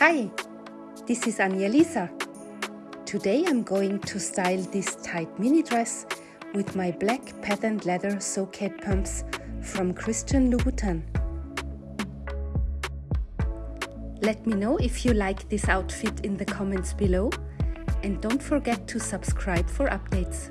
Hi, this is Anja Lisa. Today I'm going to style this tight mini dress with my black patterned leather So Kate pumps from Christian Louboutin. Let me know if you like this outfit in the comments below and don't forget to subscribe for updates.